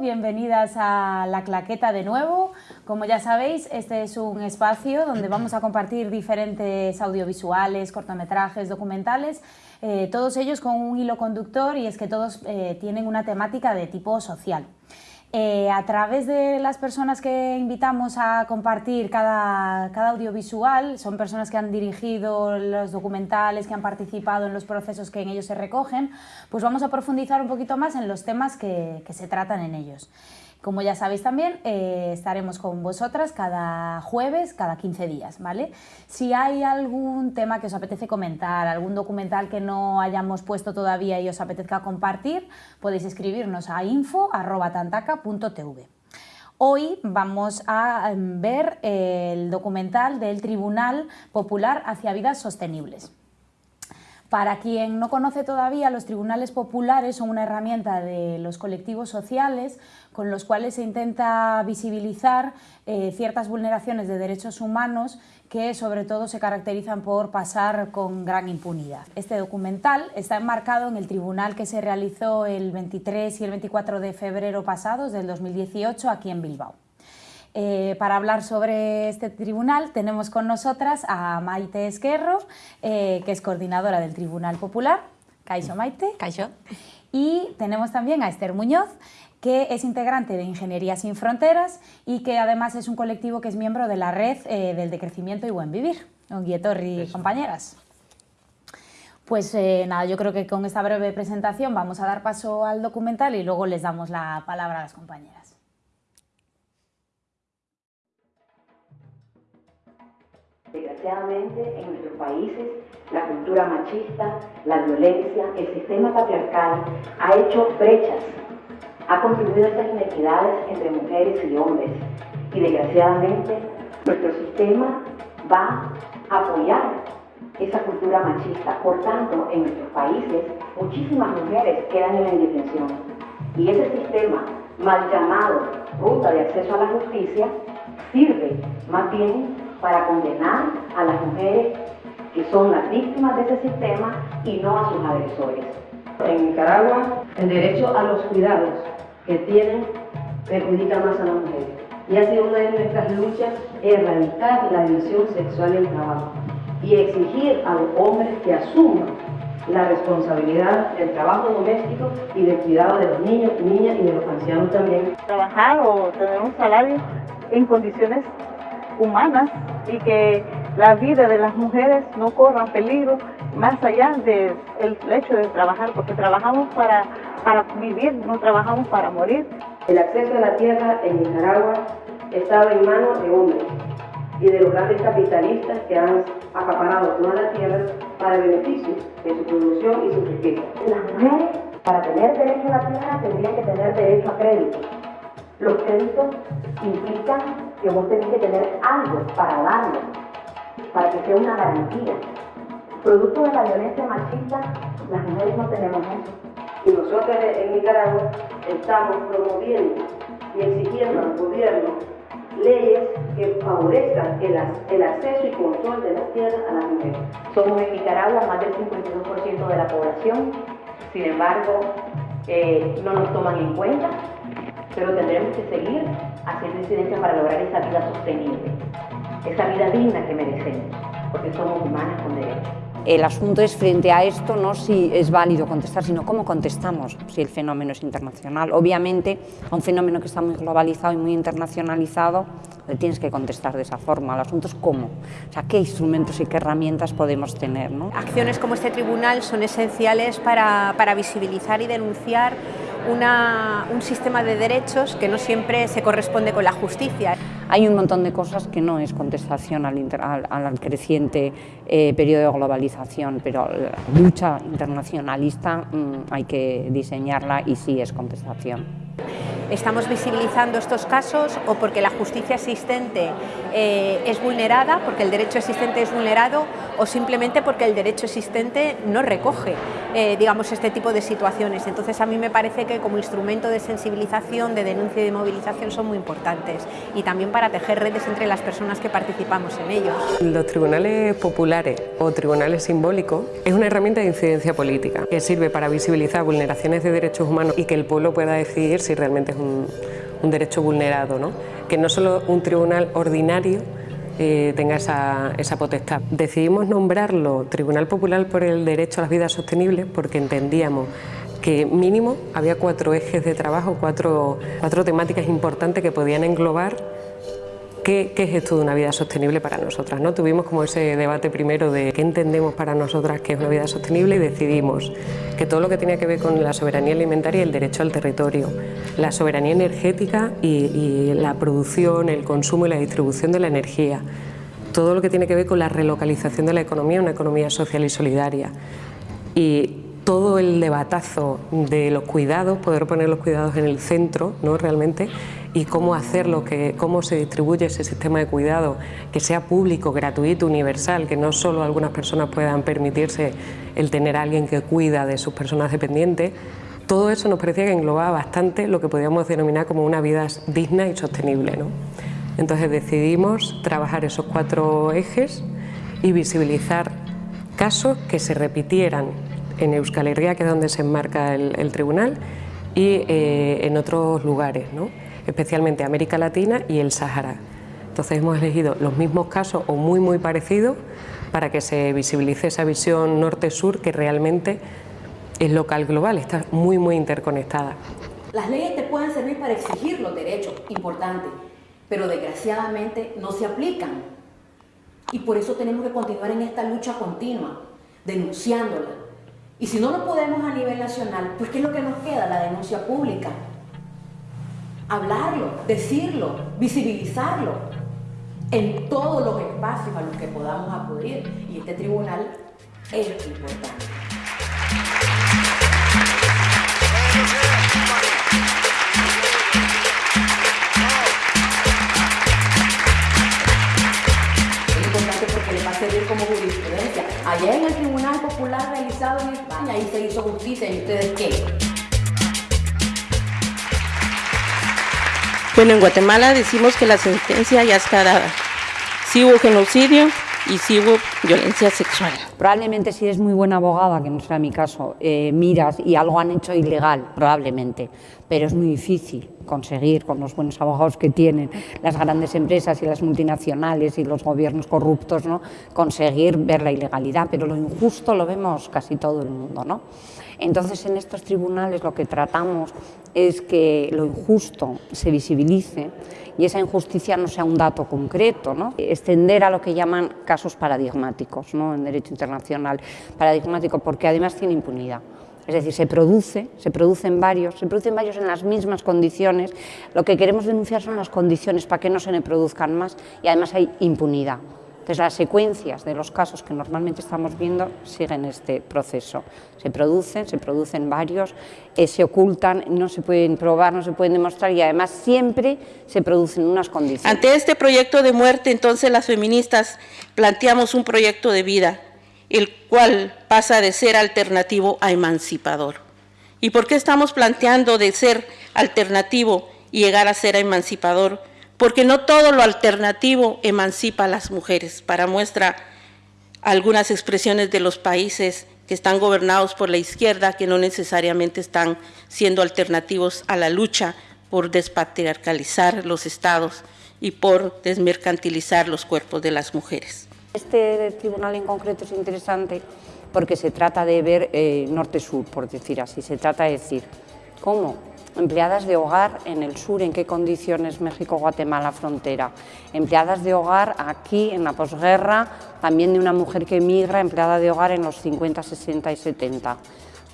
Bienvenidas a La Claqueta de nuevo. Como ya sabéis, este es un espacio donde vamos a compartir diferentes audiovisuales, cortometrajes, documentales, eh, todos ellos con un hilo conductor y es que todos eh, tienen una temática de tipo social. Eh, a través de las personas que invitamos a compartir cada, cada, audiovisual, son personas que han dirigido los documentales, que han participado en los procesos que en ellos se recogen, pues vamos a profundizar un poquito más en los temas que, que se tratan en ellos. Como ya sabéis también, eh, estaremos con vosotras cada jueves, cada 15 días, ¿vale? Si hay algún tema que os apetece comentar, algún documental que no hayamos puesto todavía y os apetezca compartir, podéis escribirnos a info.tantaca.tv. Hoy vamos a em, ver el documental del Tribunal Popular hacia Vidas Sostenibles. Para quien no conoce todavía, los tribunales populares son una herramienta de los colectivos sociales con los cuales se intenta visibilizar eh, ciertas vulneraciones de derechos humanos que sobre todo se caracterizan por pasar con gran impunidad. Este documental está enmarcado en el tribunal que se realizó el 23 y el 24 de febrero pasados del 2018 aquí en Bilbao. Eh, para hablar sobre este tribunal tenemos con nosotras a Maite Esquerro, eh, que es coordinadora del Tribunal Popular. Caixo Maite. Caixo. Y tenemos también a Esther Muñoz, que es integrante de Ingeniería Sin Fronteras y que además es un colectivo que es miembro de la Red eh, del Decrecimiento y Buen Vivir. y compañeras. Pues nada, yo creo que con esta breve presentación vamos a dar paso al documental y luego les damos la palabra a las compañeras. Desgraciadamente, en nuestros países, la cultura machista, la violencia, el sistema patriarcal ha hecho brechas, ha contribuido a estas inequidades entre mujeres y hombres. Y desgraciadamente, nuestro sistema va a apoyar esa cultura machista. Por tanto, en nuestros países, muchísimas mujeres quedan en la indefensión. Y ese sistema, mal llamado ruta de acceso a la justicia, sirve más bien para condenar a las mujeres que son las víctimas de ese sistema y no a sus agresores. En Nicaragua, el derecho a los cuidados que tienen perjudica más a las mujeres. Y ha sido una de nuestras luchas erradicar la división sexual en el trabajo y exigir a los hombres que asuman la responsabilidad del trabajo doméstico y del cuidado de los niños, niñas y de los ancianos también. Trabajar o tener un salario en condiciones humanas y que la vida de las mujeres no corra peligro más allá del hecho de trabajar, porque trabajamos para, para vivir, no trabajamos para morir. El acceso a la tierra en Nicaragua estaba en manos de hombres y de los grandes capitalistas que han acaparado toda la tierra para beneficio de su producción y su riqueza. Las mujeres, para tener derecho a la tierra, tendrían que tener derecho a crédito. Los créditos implican que vos tenés que tener algo para darle, para que sea una garantía. Producto de la violencia machista, las mujeres no tenemos eso. Y nosotros en Nicaragua estamos promoviendo y exigiendo al gobierno leyes que favorezcan el, acceso y control de la tierra a las mujeres. Somos en Nicaragua más del 52% de la población, sin embargo, eh, no nos toman en cuenta, pero tendremos que seguir haciendo incidencia para lograr esa vida sostenible, esa vida digna que merecemos, porque somos humanas con derechos. El asunto es frente a esto, no si es válido contestar, sino cómo contestamos si el fenómeno es internacional. Obviamente, a un fenómeno que está muy globalizado y muy internacionalizado, le tienes que contestar de esa forma. El asunto es cómo, o sea, qué instrumentos y qué herramientas podemos tener. ¿no? Acciones como este tribunal son esenciales para, para visibilizar y denunciar una, un sistema de derechos que no siempre se corresponde con la justicia. Hay un montón de cosas que no es contestación al, al, al creciente eh, periodo de globalización, pero la lucha internacionalista mmm, hay que diseñarla y sí es contestación estamos visibilizando estos casos o porque la justicia existente eh, es vulnerada, porque el derecho existente es vulnerado o simplemente porque el derecho existente no recoge, eh, digamos, este tipo de situaciones. Entonces a mí me parece que como instrumento de sensibilización, de denuncia y de movilización son muy importantes y también para tejer redes entre las personas que participamos en ellos. Los tribunales populares o tribunales simbólicos es una herramienta de incidencia política que sirve para visibilizar vulneraciones de derechos humanos y que el pueblo pueda decidir si realmente es un, derecho vulnerado, ¿no? que no solo un tribunal ordinario eh, tenga esa, esa, potestad. Decidimos nombrarlo Tribunal Popular por el Derecho a las Vidas Sostenibles porque entendíamos que mínimo había cuatro ejes de trabajo, cuatro, cuatro temáticas importantes que podían englobar ¿Qué, es esto de una vida sostenible para nosotras? ¿no? Tuvimos como ese debate primero de qué entendemos para nosotras que es una vida sostenible y decidimos que todo lo que tenía que ver con la soberanía alimentaria y el derecho al territorio, la soberanía energética y, la producción, el consumo y la distribución de la energía, todo lo que tiene que ver con la relocalización de la economía, una economía social y solidaria. Y todo el debatazo de los cuidados, poder poner los cuidados en el centro, ¿no? realmente, y cómo hacerlo, que, cómo se distribuye ese sistema de cuidado, que sea público, gratuito, universal, que no solo algunas personas puedan permitirse el tener a alguien que cuida de sus personas dependientes, todo eso nos parecía que englobaba bastante lo que podríamos denominar como una vida digna y sostenible. ¿no? Entonces decidimos trabajar esos cuatro ejes y visibilizar casos que se repitieran en Euskal Herria, que es donde se enmarca el, tribunal, y eh, en otros lugares. ¿no? especialmente América Latina y el Sahara. Entonces hemos elegido los mismos casos o muy muy parecidos para que se visibilice esa visión norte-sur que realmente es local global, está muy muy interconectada. Las leyes te pueden servir para exigir los derechos, importante, pero desgraciadamente no se aplican. Y por eso tenemos que continuar en esta lucha continua, denunciándola. Y si no lo podemos a nivel nacional, pues ¿qué es lo que nos queda? La denuncia pública hablarlo, decirlo, visibilizarlo en todos los espacios a los que podamos acudir. Y este tribunal es importante. Es importante porque le va a servir como jurisprudencia. Allá en el Tribunal Popular realizado en España, ahí se hizo justicia. ¿Y ustedes qué? Bueno, en Guatemala decimos que la sentencia ya está dada. Sí hubo genocidio y sí hubo violencia sexual. Probablemente si eres muy buena abogada, que no sea mi caso, eh, miras y algo han hecho ilegal, probablemente, pero es muy difícil conseguir con los buenos abogados que tienen las grandes empresas y las multinacionales y los gobiernos corruptos, ¿no? conseguir ver la ilegalidad, pero lo injusto lo vemos casi todo el mundo. ¿no? Entonces, en estos tribunales lo que tratamos es que lo injusto se visibilice y esa injusticia no sea un dato concreto, ¿no? extender a lo que llaman casos paradigmáticos ¿no? en derecho internacional, paradigmático porque además tiene impunidad. Es decir, se produce, se producen varios, se producen varios en las mismas condiciones. Lo que queremos denunciar son las condiciones para que no se le produzcan más y además hay impunidad. Entonces, las secuencias de los casos que normalmente estamos viendo siguen este proceso. Se producen, se producen varios, eh, se ocultan, no se pueden probar, no se pueden demostrar y además siempre se producen unas condiciones. Ante este proyecto de muerte, entonces las feministas planteamos un proyecto de vida, el cual pasa de ser alternativo a emancipador. ¿Y por qué estamos planteando de ser alternativo y llegar a ser emancipador? porque no todo lo alternativo emancipa a las mujeres. Para muestra algunas expresiones de los países que están gobernados por la izquierda, que no necesariamente están siendo alternativos a la lucha por despatriarcalizar los estados y por desmercantilizar los cuerpos de las mujeres. Este tribunal en concreto es interesante porque se trata de ver eh, norte-sur, por decir así, se trata de decir cómo empleadas de hogar en el sur, en qué condiciones México-Guatemala frontera, empleadas de hogar aquí en la posguerra, también de una mujer que emigra, empleada de hogar en los 50, 60 y 70.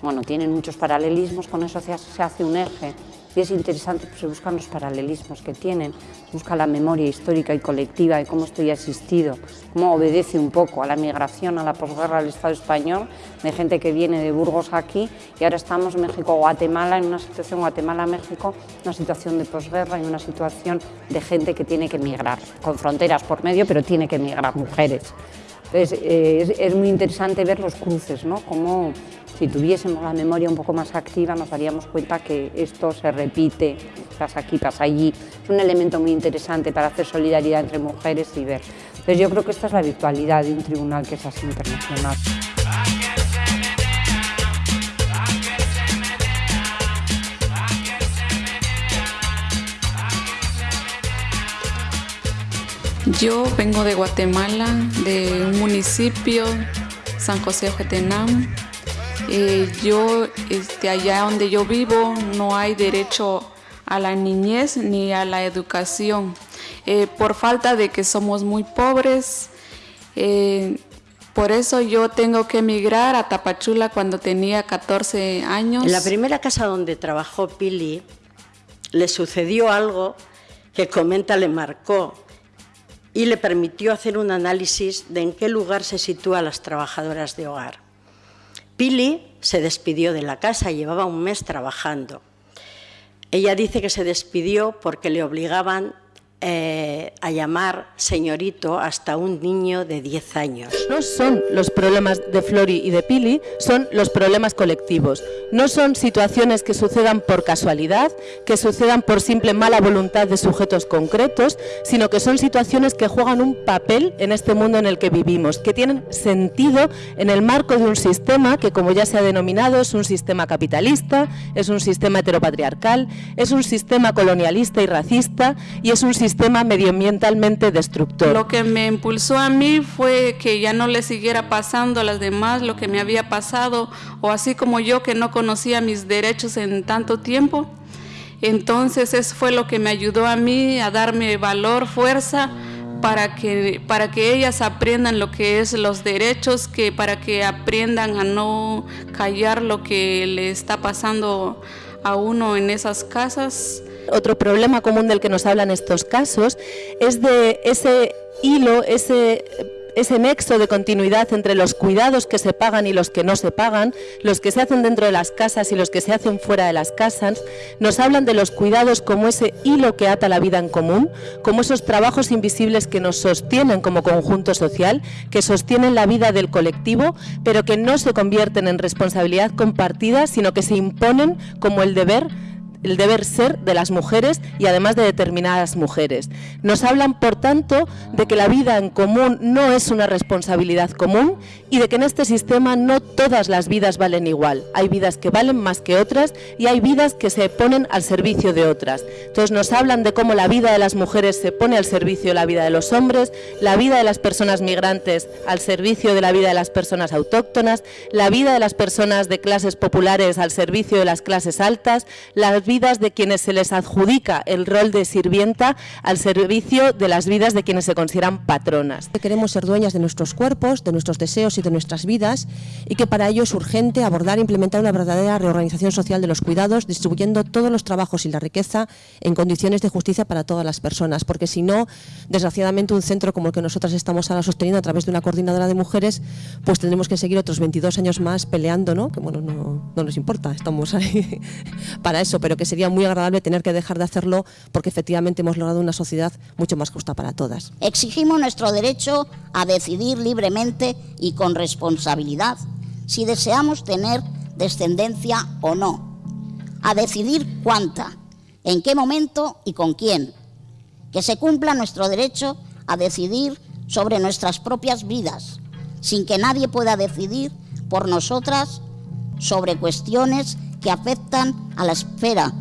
Bueno, tienen muchos paralelismos, con eso se hace un eje y es interesante, pues se buscan los paralelismos que tienen, se busca la memoria histórica y colectiva de cómo esto ya ha existido, cómo obedece un poco a la migración, a la posguerra del Estado español, de gente que viene de Burgos aquí y ahora estamos México-Guatemala, en una situación Guatemala-México, una situación de posguerra y una situación de gente que tiene que migrar, con fronteras por medio, pero tiene que migrar, mujeres Entonces, eh, es, muy interesante ver los cruces, ¿no? Como si tuviésemos la memoria un poco más activa nos daríamos cuenta que esto se repite, pasa aquí, pasa allí. Es un elemento muy interesante para hacer solidaridad entre mujeres y ver. Entonces yo creo que esta es la virtualidad de un tribunal que es así internacional. Yo vengo de Guatemala, de un municipio, San José Ojetenam. Eh, yo, este, allá donde yo vivo, no hay derecho a la niñez ni a la educación. Eh, por falta de que somos muy pobres, eh, por eso yo tengo que emigrar a Tapachula cuando tenía 14 años. En la primera casa donde trabajó Pili, le sucedió algo que comenta le marcó y le permitió hacer un análisis de en qué lugar se sitúan las trabajadoras de hogar. Pili se despidió de la casa, llevaba un mes trabajando. Ella dice que se despidió porque le obligaban eh, a llamar señorito hasta un niño de 10 años. No son los problemas de Flori y de Pili, son los problemas colectivos. No son situaciones que sucedan por casualidad, que sucedan por simple mala voluntad de sujetos concretos, sino que son situaciones que juegan un papel en este mundo en el que vivimos, que tienen sentido en el marco de un sistema que, como ya se ha denominado, es un sistema capitalista, es un sistema heteropatriarcal, es un sistema colonialista y racista y es un sistema sistema medioambientalmente destructor. Lo que me impulsó a mí fue que ya no le siguiera pasando a las demás lo que me había pasado, o así como yo que no conocía mis derechos en tanto tiempo. Entonces eso fue lo que me ayudó a mí a darme valor, fuerza, para que, para que ellas aprendan lo que es los derechos, que para que aprendan a no callar lo que le está pasando a uno en esas casas. Otro problema común del que nos hablan estos casos es de ese hilo, ese ese nexo de continuidad entre los cuidados que se pagan y los que no se pagan, los que se hacen dentro de las casas y los que se hacen fuera de las casas, nos hablan de los cuidados como ese hilo que ata la vida en común, como esos trabajos invisibles que nos sostienen como conjunto social, que sostienen la vida del colectivo, pero que no se convierten en responsabilidad compartida, sino que se imponen como el deber el deber ser de las mujeres y además de determinadas mujeres. Nos hablan, por tanto, de que la vida en común no es una responsabilidad común y de que en este sistema no todas las vidas valen igual. Hay vidas que valen más que otras y hay vidas que se ponen al servicio de otras. Entonces nos hablan de cómo la vida de las mujeres se pone al servicio de la vida de los hombres, la vida de las personas migrantes al servicio de la vida de las personas autóctonas, la vida de las personas de clases populares al servicio de las clases altas, la de quienes se les adjudica el rol de sirvienta al servicio de las vidas de quienes se consideran patronas. Queremos ser dueñas de nuestros cuerpos, de nuestros deseos y de nuestras vidas y que para ello es urgente abordar e implementar una verdadera reorganización social de los cuidados, distribuyendo todos los trabajos y la riqueza en condiciones de justicia para todas las personas, porque si no, desgraciadamente un centro como el que nosotras estamos ahora sosteniendo a través de una coordinadora de mujeres, pues tendremos que seguir otros 22 años más peleando, ¿no? que bueno, no, no nos importa, estamos ahí para eso, pero sería muy agradable tener que dejar de hacerlo porque efectivamente hemos logrado una sociedad mucho más justa para todas. Exigimos nuestro derecho a decidir libremente y con responsabilidad si deseamos tener descendencia o no, a decidir cuánta, en qué momento y con quién, que se cumpla nuestro derecho a decidir sobre nuestras propias vidas, sin que nadie pueda decidir por nosotras sobre cuestiones que afectan a la esfera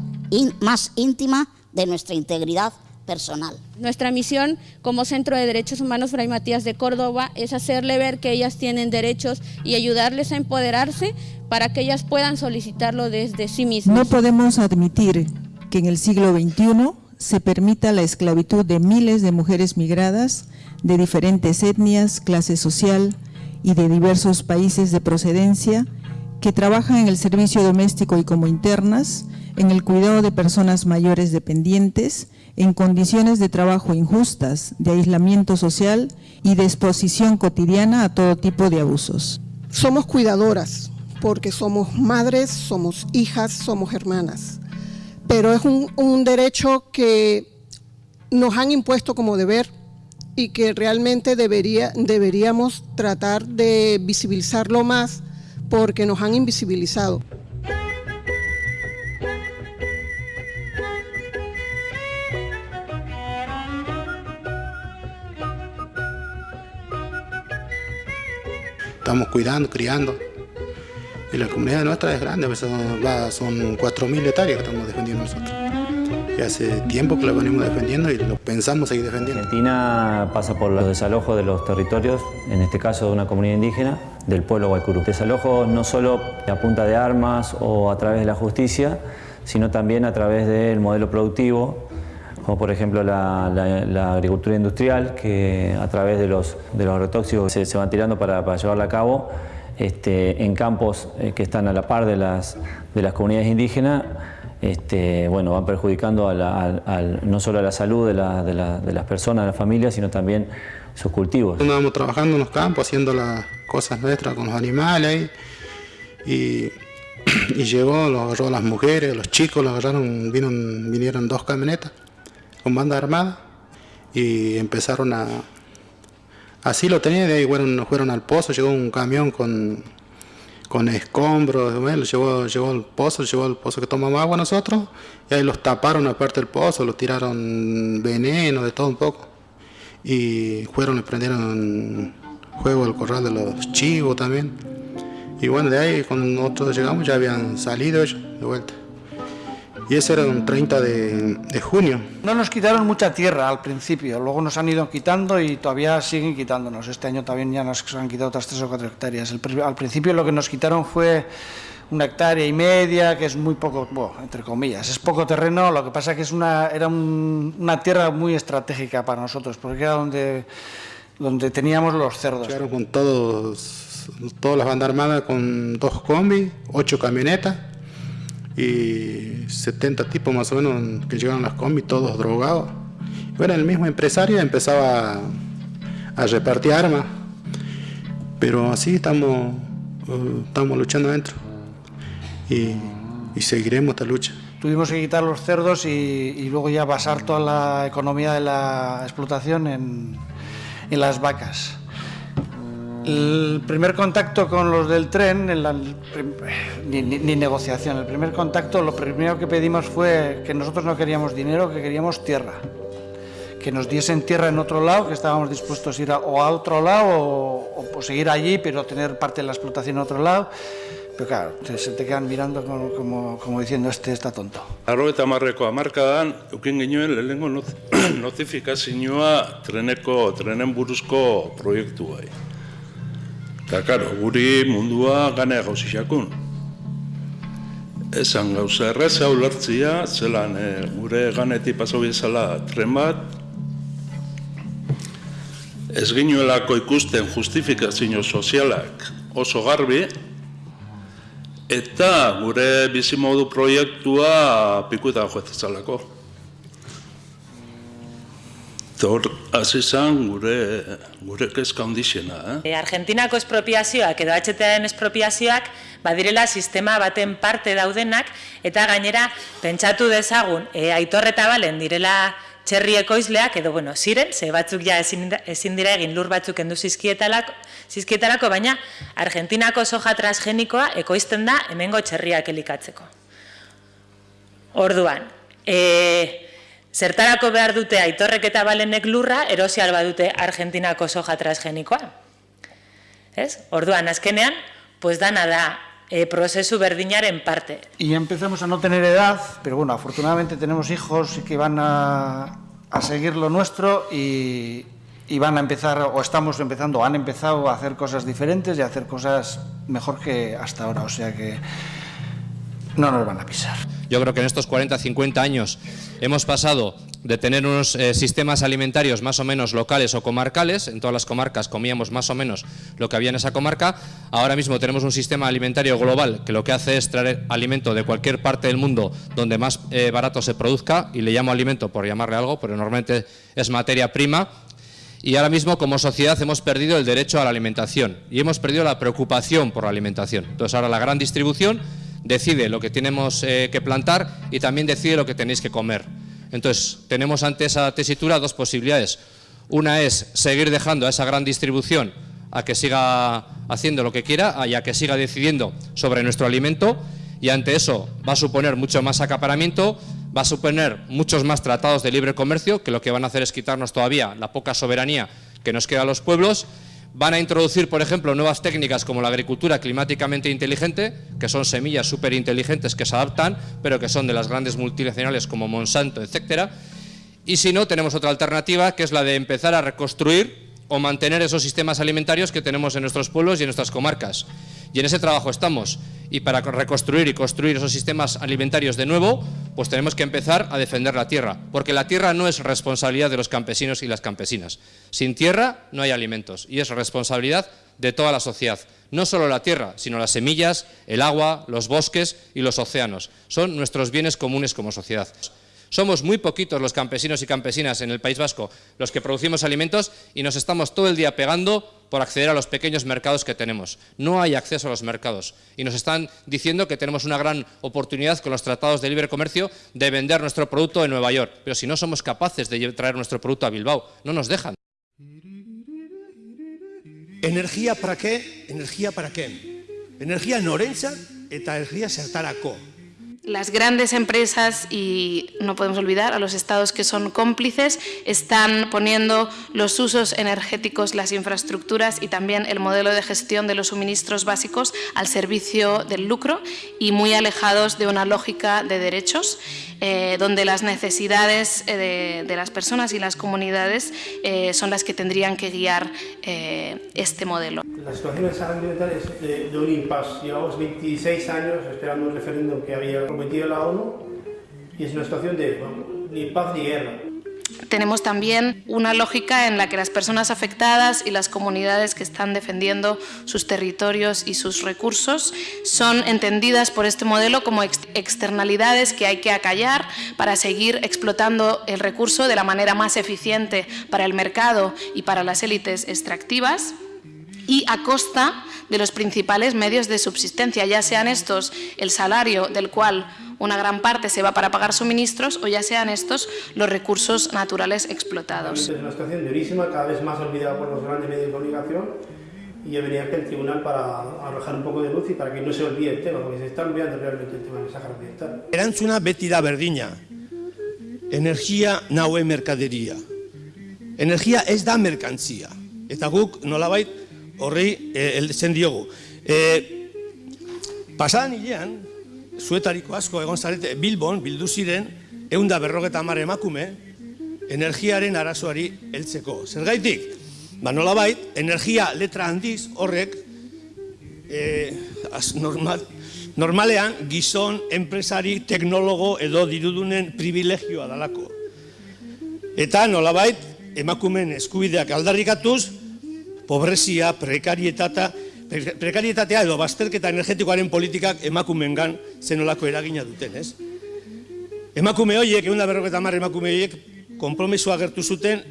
más íntima de nuestra integridad personal. Nuestra misión como Centro de Derechos Humanos Fray Matías de Córdoba es hacerle ver que ellas tienen derechos y ayudarles a empoderarse para que ellas puedan solicitarlo desde sí mismas. No podemos admitir que en el siglo XXI se permita la esclavitud de miles de mujeres migradas de diferentes etnias, clase social y de diversos países de procedencia que trabajan en el servicio doméstico y como internas, en el cuidado de personas mayores dependientes, en condiciones de trabajo injustas, de aislamiento social y de exposición cotidiana a todo tipo de abusos. Somos cuidadoras, porque somos madres, somos hijas, somos hermanas, pero es un, derecho que nos han impuesto como deber y que realmente debería, deberíamos tratar de visibilizarlo más porque nos han invisibilizado. Estamos cuidando, criando. Y la comunidad nuestra es grande, son, son 4.000 hectáreas que estamos defendiendo nosotros. Hace tiempo que lo venimos defendiendo y lo pensamos seguir defendiendo. Argentina pasa por los desalojos de los territorios, en este caso de una comunidad indígena, del pueblo Guaycurú. Desalojos no solo a punta de armas o a través de la justicia, sino también a través del modelo productivo, como por ejemplo la, agricultura industrial, que a través de los, de los agrotóxicos se, se van tirando para, para llevarla a cabo este, en campos eh, que están a la par de las, de las comunidades indígenas, este, bueno, van perjudicando no solo a la salud de, las personas, de las familias, sino también sus cultivos. Andábamos trabajando en los campos, haciendo las cosas nuestras con los animales y, y llegó, lo agarró a las mujeres, los chicos, lo agarraron, vinieron dos camionetas con banda armada y empezaron a, Así lo tenía, de ahí fueron, fueron al pozo, llegó un camión con, con escombros, bueno, llevó, llevó al pozo, llevó al pozo que tomamos agua nosotros, y ahí los taparon aparte del pozo, los tiraron veneno, de todo un poco. Y fueron, le prendieron juego al corral de los chivos también. Y bueno, de ahí cuando nosotros llegamos ya habían salido ellos de vuelta y ese era un 30 de, junio. No nos quitaron mucha tierra al principio, luego nos han ido quitando y todavía siguen quitándonos. Este año también ya nos han quitado otras 3 o 4 hectáreas. al principio lo que nos quitaron fue una hectárea y media, que es muy poco, bueno, entre comillas, es poco terreno, lo que pasa que es una, era una tierra muy estratégica para nosotros, porque era donde, donde teníamos los cerdos. Llegaron con todos, todas las bandas armadas con dos combis, ocho camionetas, y 70 tipos más o menos que llegaron las combis, todos drogados. Bueno, el mismo empresario empezaba a, repartir armas, pero así estamos, uh, estamos luchando adentro y, seguiremos esta lucha. Tuvimos que quitar los cerdos y, luego ya basar toda la economía de la explotación en, en las vacas. El primer contacto con los del tren, ni, negociación, el primer contacto, lo primero que pedimos fue que nosotros no queríamos dinero, que queríamos tierra. Que nos diesen tierra en otro lado, que estábamos dispuestos a ir a, o a otro lado o, seguir allí, pero tener parte de la explotación en otro lado. Pero claro, se te quedan mirando como, como, diciendo, este está tonto. Arro eta marreko amarkadan, eukin genuen lehenengo notifikazioa treneko, trenen buruzko proiektu bai. Eta, karo, guri mundua gane gauzixakun. Esan gauza erreza ulertzia, zelan e, gure ganetik paso bezala tren bat, ez ginuelako ikusten justifikazio sozialak oso garbi, eta gure bizimodu proiektua pikuetan joetzalako. Hor, azizan gure, gure kezka ondixena. Eh? E, Argentinako espropiazioak edo HTAen espropiazioak badirela sistema baten parte daudenak eta gainera pentsatu dezagun e, aitorreta balen direla txerri ekoizleak edo bueno, ziren, ze batzuk ja ezin, ezin dira egin lur batzuk endu zizkietalako, zizkietalako, baina Argentinako soja transgenikoa ekoizten da hemengo txerriak elikatzeko. Orduan, e, Zertarako behar dute aitorrek eta balenek lurra, erosial badute Argentinako soja transgenikoa. ¿Es? Orduan, azkenean, pues dana da eh, prozesu berdinaren parte. Y empezamos a no tener edad, pero bueno, afortunadamente tenemos hijos que van a, a seguir lo nuestro y, y van a empezar, o estamos empezando, han empezado a hacer cosas diferentes y a hacer cosas mejor que hasta ahora, o sea que no nos van a pisar. Yo creo que en estos 40, 50 años hemos pasado de tener unos eh, sistemas alimentarios más o menos locales o comarcales, en todas las comarcas comíamos más o menos lo que había en esa comarca, ahora mismo tenemos un sistema alimentario global que lo que hace es traer alimento de cualquier parte del mundo donde más eh, barato se produzca, y le llamo alimento por llamarle algo, pero normalmente es materia prima, y ahora mismo como sociedad hemos perdido el derecho a la alimentación y hemos perdido la preocupación por la alimentación. Entonces ahora la gran distribución decide lo que tenemos eh, que plantar y también decide lo que tenéis que comer. Entonces, tenemos ante esa tesitura dos posibilidades. Una es seguir dejando a esa gran distribución a que siga haciendo lo que quiera y a que siga decidiendo sobre nuestro alimento y ante eso va a suponer mucho más acaparamiento, va a suponer muchos más tratados de libre comercio que lo que van a hacer es quitarnos todavía la poca soberanía que nos queda a los pueblos Van a introducir, por ejemplo, nuevas técnicas como la agricultura climáticamente inteligente, que son semillas súper inteligentes que se adaptan, pero que son de las grandes multinacionales como Monsanto, etcétera. Y si no, tenemos otra alternativa, que es la de empezar a reconstruir o mantener esos sistemas alimentarios que tenemos en nuestros pueblos y en nuestras comarcas. Y en ese trabajo estamos. Y para reconstruir y construir esos sistemas alimentarios de nuevo, pues tenemos que empezar a defender la tierra. Porque la tierra no es responsabilidad de los campesinos y las campesinas. Sin tierra no hay alimentos y es responsabilidad de toda la sociedad. No solo la tierra, sino las semillas, el agua, los bosques y los océanos. Son nuestros bienes comunes como sociedad. Somos muy poquitos los campesinos y campesinas en el País Vasco los que producimos alimentos y nos estamos todo el día pegando por acceder a los pequeños mercados que tenemos. No hay acceso a los mercados y nos están diciendo que tenemos una gran oportunidad con los tratados de libre comercio de vender nuestro producto en Nueva York. Pero si no somos capaces de traer nuestro producto a Bilbao, no nos dejan. Energía para qué? Energía para qué? Energía norentzat eta energía zertarako. Las grandes empresas, y no podemos olvidar a los estados que son cómplices, están poniendo los usos energéticos, las infraestructuras y también el modelo de gestión de los suministros básicos al servicio del lucro y muy alejados de una lógica de derechos, eh, donde las necesidades eh, de, las personas y las comunidades eh, son las que tendrían que guiar este modelo. La situación en San Ambiental es de, un impasse. Llevamos 26 años esperando un referéndum que había prometido la ONU y es una situación de ni paz ni guerra. Tenemos también una lógica en la que las personas afectadas y las comunidades que están defendiendo sus territorios y sus recursos son entendidas por este modelo como externalidades que hay que acallar para seguir explotando el recurso de la manera más eficiente para el mercado y para las élites extractivas y a costa de los principales medios de subsistencia, ya sean estos el salario del cual una gran parte se va para pagar suministros o ya sean estos los recursos naturales explotados. Es una situación durísima, cada vez más olvidada por los grandes medios de comunicación y yo venía aquí al tribunal para arrojar un poco de luz y para que no se olvide el tema, porque se está olvidando realmente el tema del Sáhara Occidental. Erantzuna beti da berdina. Energia naue mercadería. Energia ez da merkantzia. Eta guk nolabait horri eh, zen diogu. Eh, pasadan hilean, zuetariko asko egon zarete, Bilbon, bildu ziren, eunda berrogeta mar emakume, energiaren arazoari heltzeko. Zergaitik, ba nolabait, energia letra handiz horrek, eh, normal, normalean gizon, enpresari, teknologo edo dirudunen privilegioa dalako. Eta nolabait, emakumen eskubideak aldarrikatuz, pobrezia, prekarietata, prekarietatea edo bazterketa energetikoaren politikak emakumengan zenolako eragina duten, ez? Emakume horiek, egun da berroketa marre emakume horiek, kompromisoa gertu zuten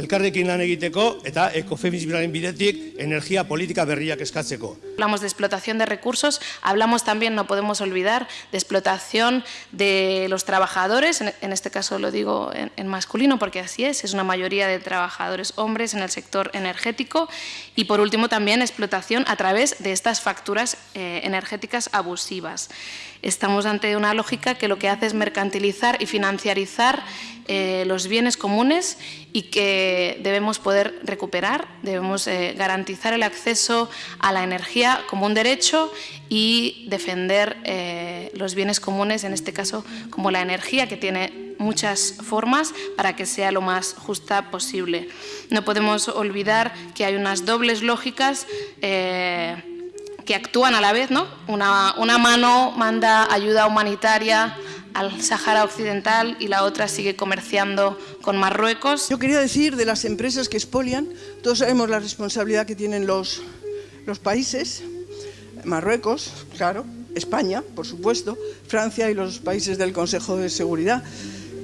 elkarrekin lan egiteko eta ekofemizimaren bidetik energia política berriak eskatzeko. Hablamos de explotación de recursos, hablamos también, no podemos olvidar, de explotación de los trabajadores, en este caso lo digo en, masculino porque así es, es una mayoría de trabajadores hombres en el sector energético y por último también explotación a través de estas facturas eh, energéticas abusivas. Estamos ante una lógica que lo que hace es mercantilizar y financiarizar eh, los bienes comunes y que debemos poder recuperar, debemos eh, garantizar el acceso a la energía como un derecho y defender eh, los bienes comunes, en este caso como la energía que tiene muchas formas para que sea lo más justa posible. No podemos olvidar que hay unas dobles lógicas que actúan a la vez, ¿no? Una, una mano manda ayuda humanitaria al Sahara Occidental y la otra sigue comerciando con Marruecos. Yo quería decir de las empresas que expolian, todos sabemos la responsabilidad que tienen los, los países, Marruecos, claro, España, por supuesto, Francia y los países del Consejo de Seguridad,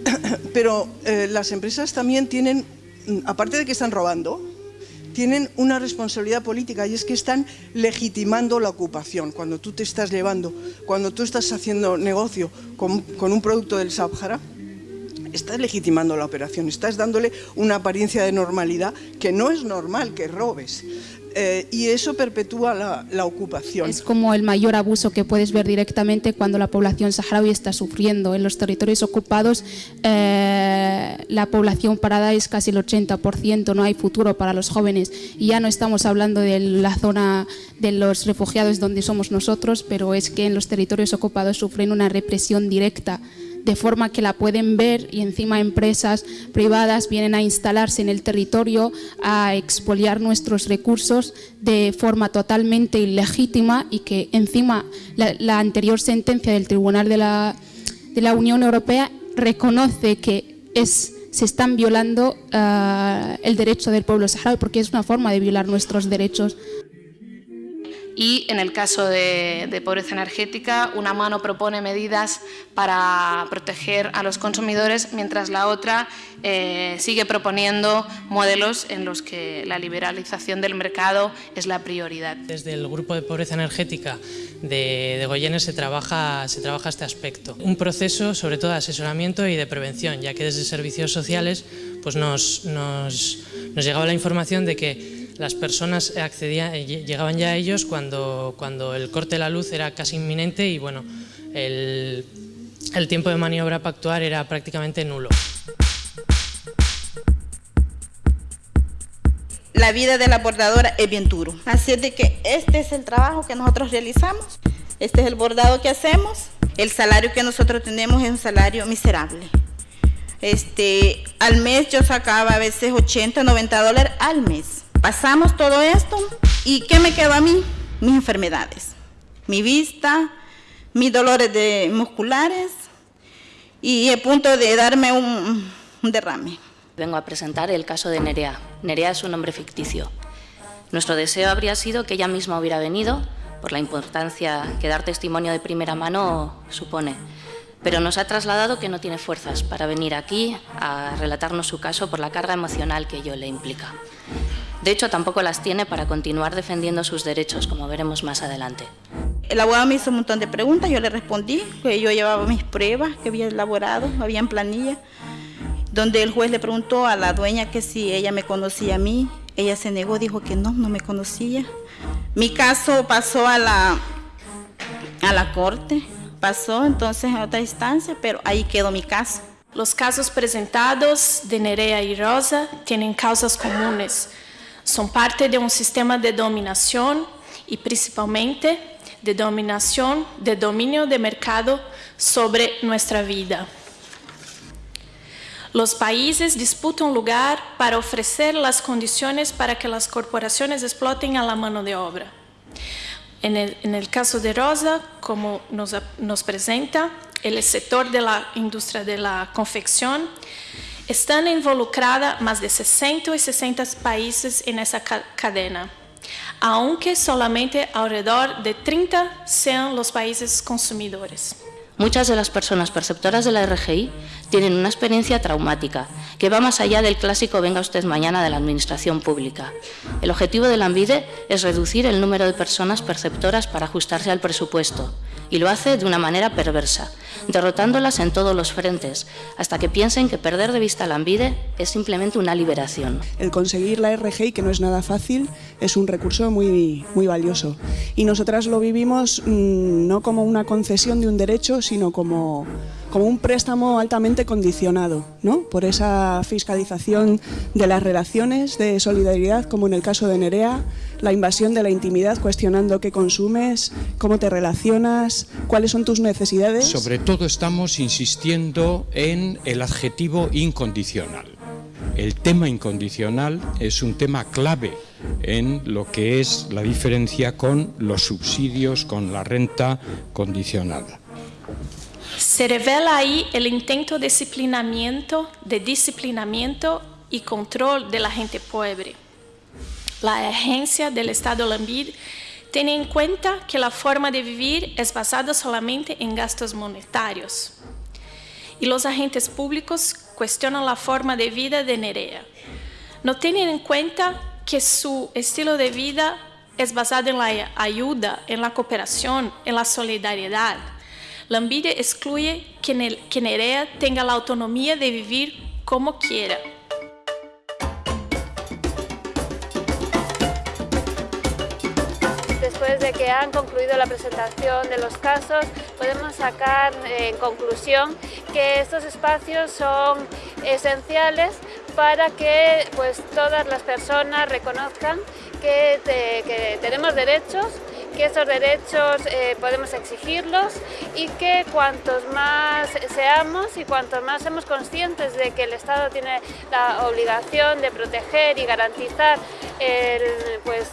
pero eh, las empresas también tienen, aparte de que están robando, tienen una responsabilidad política y es que están legitimando la ocupación. Cuando tú te estás llevando, cuando tú estás haciendo negocio con, un producto del Sahara, estás legitimando la operación, estás dándole una apariencia de normalidad que no es normal que robes. Eh, y eso perpetúa la, ocupación. Es como el mayor abuso que puedes ver directamente cuando la población saharaui está sufriendo. En los territorios ocupados eh, la población parada es casi el 80%, no hay futuro para los jóvenes. Y ya no estamos hablando de la zona de los refugiados donde somos nosotros, pero es que en los territorios ocupados sufren una represión directa de forma que la pueden ver y encima empresas privadas vienen a instalarse en el territorio a expoliar nuestros recursos de forma totalmente ilegítima y que encima la, anterior sentencia del Tribunal de la, Unión Europea reconoce que se están violando uh, el derecho del pueblo saharaui porque es una forma de violar nuestros derechos y en el caso de, pobreza energética, una mano propone medidas para proteger a los consumidores, mientras la otra eh, sigue proponiendo modelos en los que la liberalización del mercado es la prioridad. Desde el Grupo de Pobreza Energética de, de Goyenes se trabaja, este aspecto. Un proceso sobre todo de asesoramiento y de prevención, ya que desde servicios sociales pues nos, nos llegaba la información de que las personas accedían, llegaban ya a ellos cuando, cuando el corte de la luz era casi inminente y bueno, el, el tiempo de maniobra para actuar era prácticamente nulo. La vida de la bordadora es bien duro, así es de que este es el trabajo que nosotros realizamos, este es el bordado que hacemos, el salario que nosotros tenemos es un salario miserable. Este, al mes yo sacaba a veces 80, 90 dólares al mes Pasamos todo esto y ¿qué me quedó a mí? Mis enfermedades, mi vista, mis dolores de musculares y el punto de darme un, un derrame. Vengo a presentar el caso de Nerea. Nerea es un nombre ficticio. Nuestro deseo habría sido que ella misma hubiera venido, por la importancia que dar testimonio de primera mano supone. Pero nos ha trasladado que no tiene fuerzas para venir aquí a relatarnos su caso por la carga emocional que ello le implica. De hecho, tampoco las tiene para continuar defendiendo sus derechos, como veremos más adelante. El abogado me hizo un montón de preguntas, yo le respondí que yo llevaba mis pruebas que había elaborado, había en planilla, donde el juez le preguntó a la dueña que si ella me conocía a mí, ella se negó, dijo que no, no me conocía. Mi caso pasó a la, a la corte, pasó entonces a otra instancia, pero ahí quedó mi caso. Los casos presentados de Nerea y Rosa tienen causas comunes. Son parte de un sistema de dominación y principalmente de dominación, de dominio de mercado sobre nuestra vida. Los países disputan lugar para ofrecer las condiciones para que las corporaciones exploten a la mano de obra. En el, en el caso de Rosa, como nos, nos presenta, el sector de la industria de la confección están involucradas más de 60 y 60 países en esa cadena, aunque solamente alrededor de 30 sean los países consumidores. Muchas de las personas perceptoras de la RGI tienen una experiencia traumática que va más allá del clásico venga usted mañana de la administración pública. El objetivo de la ANVIDE es reducir el número de personas perceptoras para ajustarse al presupuesto y lo hace de una manera perversa, derrotándolas en todos los frentes, hasta que piensen que perder de vista la ANVIDE es simplemente una liberación. El conseguir la RGI, que no es nada fácil, es un recurso muy, muy valioso. Y nosotras lo vivimos mmm, no como una concesión de un derecho, sino como como un préstamo altamente condicionado, ¿no? por esa fiscalización de las relaciones de solidaridad, como en el caso de Nerea, la invasión de la intimidad, cuestionando qué consumes, cómo te relacionas, cuáles son tus necesidades. Sobre todo estamos insistiendo en el adjetivo incondicional. El tema incondicional es un tema clave en lo que es la diferencia con los subsidios, con la renta condicionada. Se revela ahí el intento de disciplinamiento, de disciplinamiento y control de la gente pobre. La agencia del Estado Lambid tiene en cuenta que la forma de vivir es basada solamente en gastos monetarios. Y los agentes públicos cuestionan la forma de vida de Nerea. No tienen en cuenta que su estilo de vida es basado en la ayuda, en la cooperación, en la solidaridad, La envidia excluye que, el, tenga la autonomía de vivir como quiera. Después de que han concluido la presentación de los casos, podemos sacar en conclusión que estos espacios son esenciales para que pues, todas las personas reconozcan que tenemos derechos que esos derechos eh, podemos exigirlos y que cuantos más seamos y cuantos más seamos conscientes de que el Estado tiene la obligación de proteger y garantizar el, pues,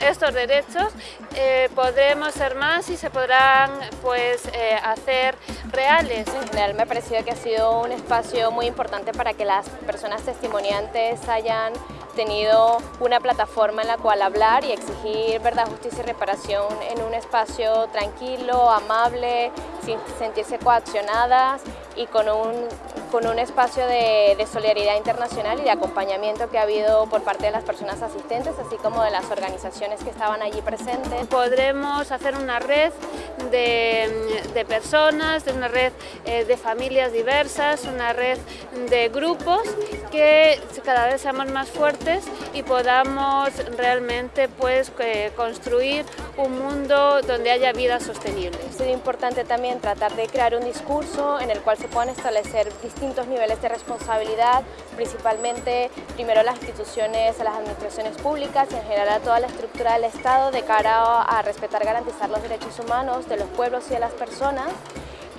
estos derechos eh, podremos ser más y se podrán pues, eh, hacer reales. En general me ha parecido que ha sido un espacio muy importante para que las personas testimoniantes hayan tenido una plataforma en la cual hablar y exigir verdad, justicia y reparación en un espacio tranquilo, amable, sin sentirse coaccionadas y con un, con un espacio de, de, solidaridad internacional y de acompañamiento que ha habido por parte de las personas asistentes, así como de las organizaciones que estaban allí presentes. Podremos hacer una red de, de personas, de una red eh, de familias diversas, una red de grupos que cada vez seamos más fuertes y podamos realmente pues, construir un mundo donde haya vida sostenible. Es importante también tratar de crear un discurso en el cual se puedan establecer distintos niveles de responsabilidad, principalmente primero las instituciones, a las administraciones públicas y en general a toda la estructura del Estado de cara a respetar garantizar los derechos humanos de los pueblos y de las personas